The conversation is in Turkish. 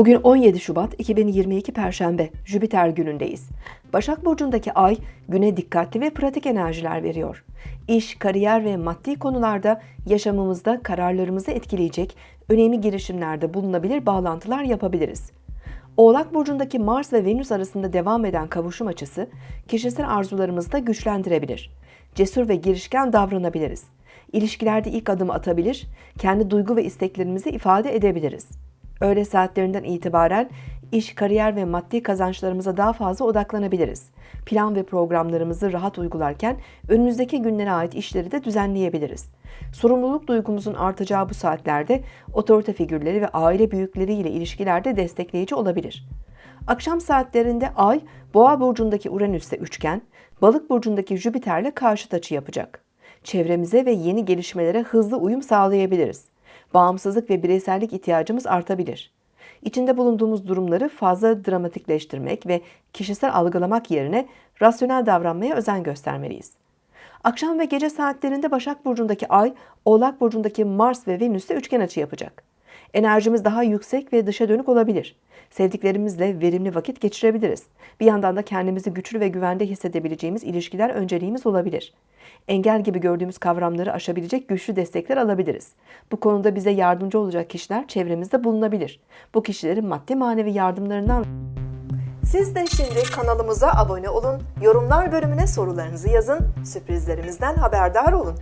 Bugün 17 Şubat 2022 Perşembe, Jüpiter günündeyiz. Başak Burcu'ndaki ay güne dikkatli ve pratik enerjiler veriyor. İş, kariyer ve maddi konularda yaşamımızda kararlarımızı etkileyecek önemli girişimlerde bulunabilir bağlantılar yapabiliriz. Oğlak Burcu'ndaki Mars ve Venüs arasında devam eden kavuşum açısı kişisel arzularımızı da güçlendirebilir. Cesur ve girişken davranabiliriz. İlişkilerde ilk adımı atabilir, kendi duygu ve isteklerimizi ifade edebiliriz. Öğle saatlerinden itibaren iş, kariyer ve maddi kazançlarımıza daha fazla odaklanabiliriz. Plan ve programlarımızı rahat uygularken önümüzdeki günlere ait işleri de düzenleyebiliriz. Sorumluluk duygumuzun artacağı bu saatlerde otorite figürleri ve aile büyükleriyle ilişkilerde destekleyici olabilir. Akşam saatlerinde Ay, Boğa burcundaki Uranüs'te üçgen, Balık burcundaki Jüpiter'le karşıt açı yapacak. Çevremize ve yeni gelişmelere hızlı uyum sağlayabiliriz. Bağımsızlık ve bireysellik ihtiyacımız artabilir. İçinde bulunduğumuz durumları fazla dramatikleştirmek ve kişisel algılamak yerine rasyonel davranmaya özen göstermeliyiz. Akşam ve gece saatlerinde Başak Burcu'ndaki Ay, Oğlak Burcu'ndaki Mars ve Venüs'te üçgen açı yapacak. Enerjimiz daha yüksek ve dışa dönük olabilir. Sevdiklerimizle verimli vakit geçirebiliriz. Bir yandan da kendimizi güçlü ve güvende hissedebileceğimiz ilişkiler önceliğimiz olabilir. Engel gibi gördüğümüz kavramları aşabilecek güçlü destekler alabiliriz. Bu konuda bize yardımcı olacak kişiler çevremizde bulunabilir. Bu kişilerin maddi manevi yardımlarından siz de şimdi kanalımıza abone olun, yorumlar bölümüne sorularınızı yazın, sürprizlerimizden haberdar olun.